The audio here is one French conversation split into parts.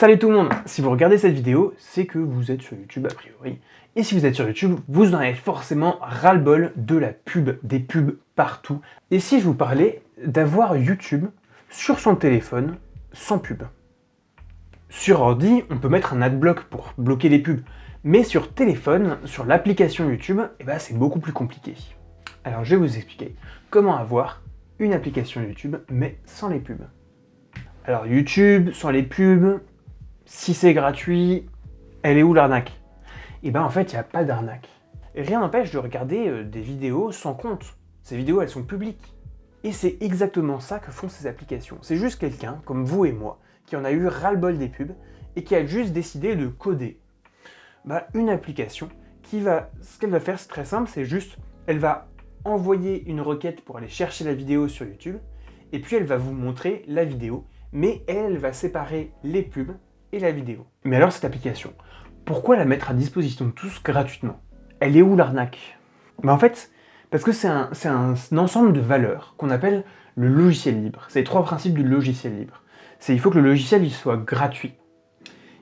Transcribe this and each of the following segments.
Salut tout le monde Si vous regardez cette vidéo, c'est que vous êtes sur YouTube a priori. Et si vous êtes sur YouTube, vous en avez forcément ras-le-bol de la pub, des pubs partout. Et si je vous parlais d'avoir YouTube sur son téléphone sans pub? Sur ordi, on peut mettre un adblock pour bloquer les pubs. Mais sur téléphone, sur l'application YouTube, eh ben, c'est beaucoup plus compliqué. Alors je vais vous expliquer comment avoir une application YouTube, mais sans les pubs. Alors YouTube, sans les pubs, si c'est gratuit, elle est où l'arnaque? Et eh ben en fait, il n'y a pas d'arnaque. Rien n'empêche de regarder euh, des vidéos sans compte. Ces vidéos, elles sont publiques. Et c'est exactement ça que font ces applications. C'est juste quelqu'un, comme vous et moi, qui en a eu ras-le-bol des pubs, et qui a juste décidé de coder bah, une application qui va... Ce qu'elle va faire, c'est très simple, c'est juste, elle va envoyer une requête pour aller chercher la vidéo sur YouTube, et puis elle va vous montrer la vidéo, mais elle va séparer les pubs et la vidéo. Mais alors cette application, pourquoi la mettre à disposition de tous gratuitement? Elle est où l'arnaque? Bah En fait, parce que c'est un, ensemble de valeurs qu'on appelle le logiciel libre. C'est les trois principes du logiciel libre. C'est il faut que le logiciel il soit gratuit.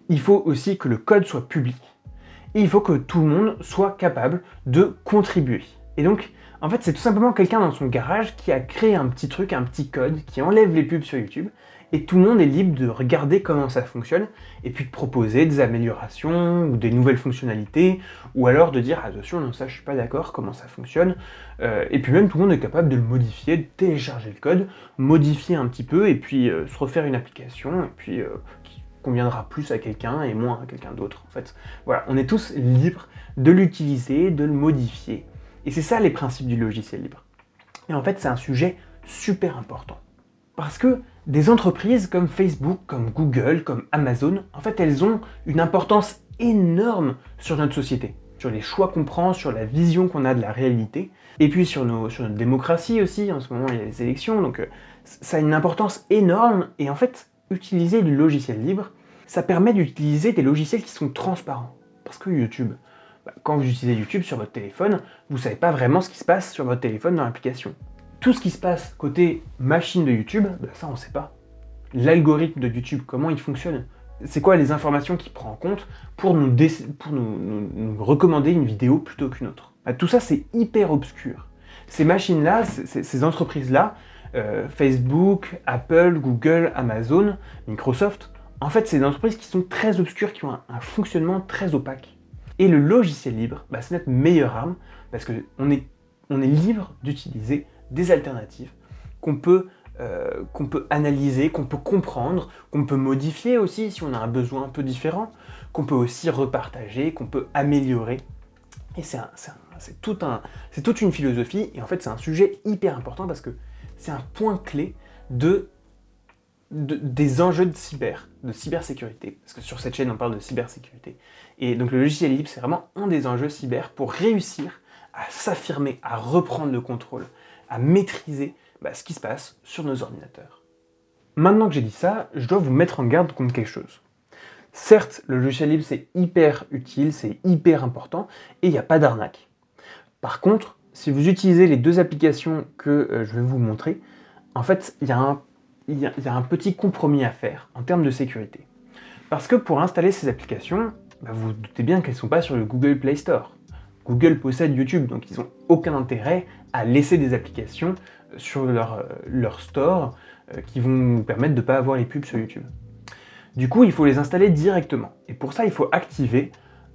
Il faut aussi que le code soit public. Et il faut que tout le monde soit capable de contribuer. Et donc, en fait, c'est tout simplement quelqu'un dans son garage qui a créé un petit truc, un petit code, qui enlève les pubs sur YouTube, et tout le monde est libre de regarder comment ça fonctionne, et puis de proposer des améliorations, ou des nouvelles fonctionnalités, ou alors de dire « attention, non ça je suis pas d'accord, comment ça fonctionne euh, Et puis même tout le monde est capable de le modifier, de télécharger le code, modifier un petit peu, et puis euh, se refaire une application, et puis euh, qui conviendra plus à quelqu'un et moins à quelqu'un d'autre en fait. Voilà, on est tous libres de l'utiliser, de le modifier. Et c'est ça les principes du logiciel libre. Et en fait c'est un sujet super important. Parce que des entreprises comme Facebook, comme Google, comme Amazon, en fait, elles ont une importance énorme sur notre société, sur les choix qu'on prend, sur la vision qu'on a de la réalité, et puis sur, nos, sur notre démocratie aussi, en ce moment il y a les élections, donc euh, ça a une importance énorme, et en fait, utiliser du logiciel libre, ça permet d'utiliser des logiciels qui sont transparents. Parce que YouTube, bah, quand vous utilisez YouTube sur votre téléphone, vous ne savez pas vraiment ce qui se passe sur votre téléphone dans l'application tout ce qui se passe côté machine de YouTube, ben ça on sait pas. L'algorithme de YouTube, comment il fonctionne? C'est quoi les informations qu'il prend en compte pour nous, recommander une vidéo plutôt qu'une autre? Ben, Tout ça c'est hyper obscur. Ces machines-là, ces entreprises-là, euh, Facebook, Apple, Google, Amazon, Microsoft, en fait c'est des entreprises qui sont très obscures, qui ont un, fonctionnement très opaque. Et le logiciel libre, ben, c'est notre meilleure arme, parce qu'on est, on est libre d'utiliser des alternatives qu'on peut, euh, peut analyser, qu'on peut comprendre, qu'on peut modifier aussi si on a un besoin un peu différent, qu'on peut aussi repartager, qu'on peut améliorer. Et c'est tout un, toute une philosophie, et en fait c'est un sujet hyper important parce que c'est un point clé de, des enjeux de cyber, de cybersécurité, parce que sur cette chaîne on parle de cybersécurité. Et donc le logiciel libre c'est vraiment un des enjeux cyber pour réussir à s'affirmer, à reprendre le contrôle, à maîtriser bah, ce qui se passe sur nos ordinateurs. Maintenant que j'ai dit ça, je dois vous mettre en garde contre quelque chose. Certes, le logiciel libre c'est hyper utile, c'est hyper important, et il n'y a pas d'arnaque. Par contre, si vous utilisez les deux applications que euh, je vais vous montrer, en fait, il y, a un petit compromis à faire en termes de sécurité. Parce que pour installer ces applications, bah, vous, vous doutez bien qu'elles ne sont pas sur le Google Play Store. Google possède YouTube, donc ils n'ont aucun intérêt à laisser des applications sur leur, euh, store euh, qui vont nous permettre de ne pas avoir les pubs sur YouTube. Du coup, il faut les installer directement. Et pour ça, il faut activer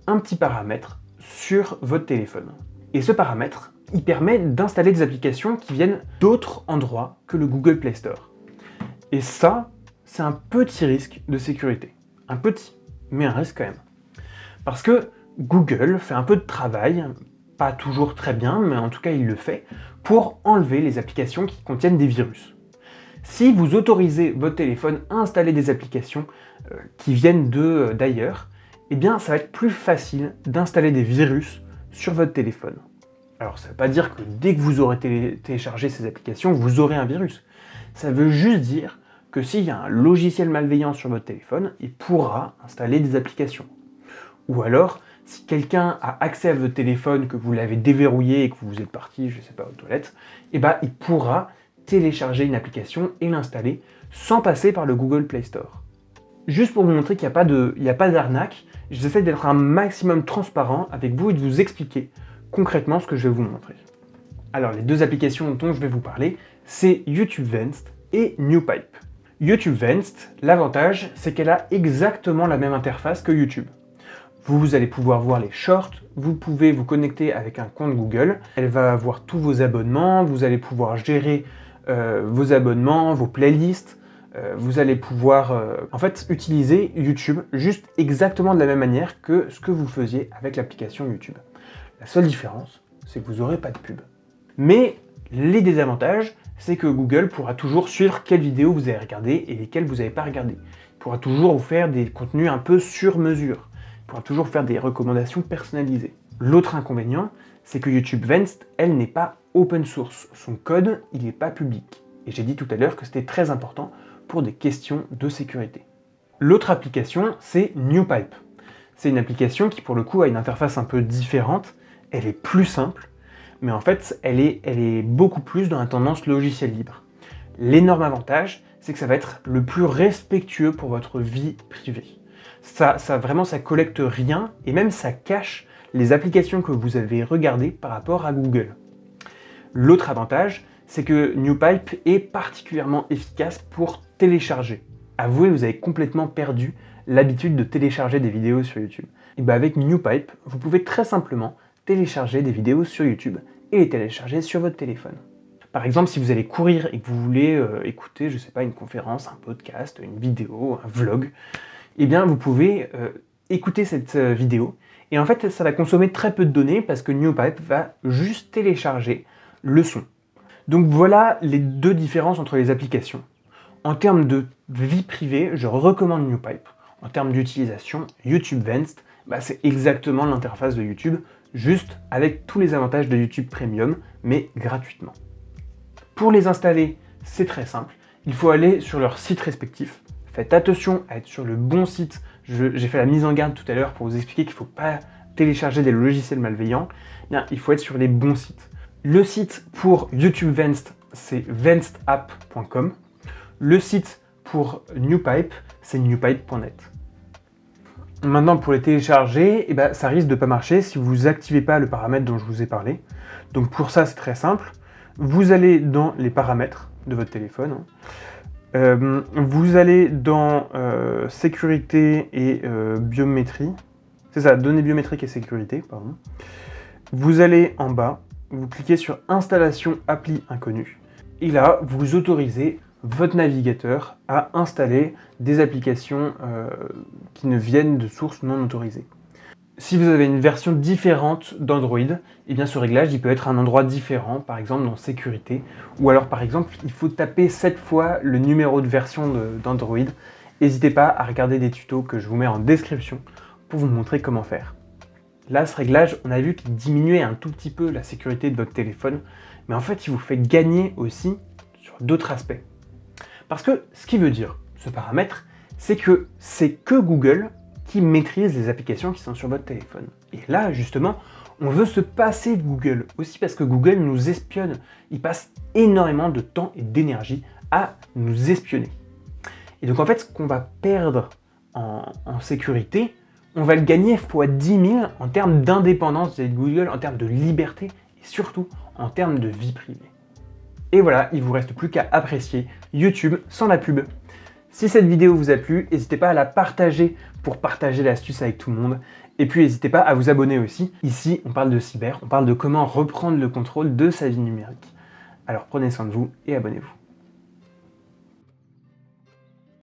un petit paramètre sur votre téléphone. Et ce paramètre, il permet d'installer des applications qui viennent d'autres endroits que le Google Play Store. Et ça, c'est un petit risque de sécurité. Un petit, mais un risque quand même. Parce que Google fait un peu de travail, pas toujours très bien, mais en tout cas il le fait, pour enlever les applications qui contiennent des virus. Si vous autorisez votre téléphone à installer des applications euh, qui viennent euh, d'ailleurs, eh bien ça va être plus facile d'installer des virus sur votre téléphone. Alors ça ne veut pas dire que dès que vous aurez téléchargé ces applications, vous aurez un virus. Ça veut juste dire que s'il y a un logiciel malveillant sur votre téléphone, il pourra installer des applications. Ou alors, si quelqu'un a accès à votre téléphone, que vous l'avez déverrouillé et que vous êtes parti, je ne sais pas, aux toilettes, eh ben, il pourra télécharger une application et l'installer sans passer par le Google Play Store. Juste pour vous montrer qu'il n'y a pas d'arnaque, j'essaie d'être un maximum transparent avec vous et de vous expliquer concrètement ce que je vais vous montrer. Alors les deux applications dont je vais vous parler, c'est YouTube Vanced et NewPipe. YouTube Vanced, l'avantage, c'est qu'elle a exactement la même interface que YouTube. Vous allez pouvoir voir les shorts, vous pouvez vous connecter avec un compte Google, elle va avoir tous vos abonnements, vous allez pouvoir gérer euh, vos abonnements, vos playlists, euh, vous allez pouvoir euh, en fait utiliser YouTube juste exactement de la même manière que ce que vous faisiez avec l'application YouTube. La seule différence, c'est que vous n'aurez pas de pub. Mais les désavantages, c'est que Google pourra toujours suivre quelles vidéos vous avez regardées et lesquelles vous n'avez pas regardées. Il pourra toujours vous faire des contenus un peu sur mesure. Il pourra toujours faire des recommandations personnalisées. L'autre inconvénient, c'est que YouTube Vanced, elle n'est pas open source. Son code, il n'est pas public. Et j'ai dit tout à l'heure que c'était très important pour des questions de sécurité. L'autre application, c'est NewPipe. C'est une application qui, pour le coup, a une interface un peu différente. Elle est plus simple, mais en fait, elle est, beaucoup plus dans la tendance logiciel libre. L'énorme avantage, c'est que ça va être le plus respectueux pour votre vie privée. Ça, ça vraiment, ça collecte rien, et même ça cache les applications que vous avez regardées par rapport à Google. L'autre avantage, c'est que NewPipe est particulièrement efficace pour télécharger. Avouez, vous avez complètement perdu l'habitude de télécharger des vidéos sur YouTube. Et bien avec NewPipe, vous pouvez très simplement télécharger des vidéos sur YouTube et les télécharger sur votre téléphone. Par exemple, si vous allez courir et que vous voulez euh, écouter, je sais pas, une conférence, un podcast, une vidéo, un vlog, eh bien vous pouvez euh, écouter cette euh, vidéo et en fait ça va consommer très peu de données parce que NewPipe va juste télécharger le son. Donc voilà les deux différences entre les applications. En termes de vie privée, je recommande NewPipe. En termes d'utilisation, YouTube Vanced, bah, c'est exactement l'interface de YouTube, juste avec tous les avantages de YouTube Premium, mais gratuitement. Pour les installer, c'est très simple. Il faut aller sur leur site respectif. Faites attention à être sur le bon site. J'ai fait la mise en garde tout à l'heure pour vous expliquer qu'il ne faut pas télécharger des logiciels malveillants. Bien, il faut être sur les bons sites. Le site pour YouTube Vanced, c'est vanced.app.com. Le site pour NewPipe, c'est newpipe.net. Maintenant, pour les télécharger, eh ben, ça risque de ne pas marcher si vous n'activez pas le paramètre dont je vous ai parlé. Donc pour ça, c'est très simple. Vous allez dans les paramètres de votre téléphone. Hein. Euh, vous allez dans euh, sécurité et euh, biométrie. C'est ça, données biométriques et sécurité. Vous allez en bas, vous cliquez sur installation appli inconnue. Et là, vous autorisez votre navigateur à installer des applications euh, qui ne viennent de sources non autorisées. Si vous avez une version différente d'Android, eh bien ce réglage il peut être un endroit différent, par exemple dans sécurité, ou alors par exemple il faut taper 7 fois le numéro de version d'Android. N'hésitez pas à regarder des tutos que je vous mets en description pour vous montrer comment faire. Là, ce réglage, on a vu qu'il diminuait un tout petit peu la sécurité de votre téléphone, mais en fait, il vous fait gagner aussi sur d'autres aspects. Parce que ce qui veut dire, ce paramètre, c'est que c'est que Google qui maîtrise les applications qui sont sur votre téléphone. Et là, justement, on veut se passer de Google, aussi parce que Google nous espionne. Il passe énormément de temps et d'énergie à nous espionner. Et donc en fait, ce qu'on va perdre en, sécurité, on va le gagner x 10 000 en termes d'indépendance de Google, en termes de liberté et surtout en termes de vie privée. Et voilà, il vous reste plus qu'à apprécier YouTube sans la pub. Si cette vidéo vous a plu, n'hésitez pas à la partager pour partager l'astuce avec tout le monde. Et puis n'hésitez pas à vous abonner aussi. Ici, on parle de cyber, on parle de comment reprendre le contrôle de sa vie numérique. Alors prenez soin de vous et abonnez-vous.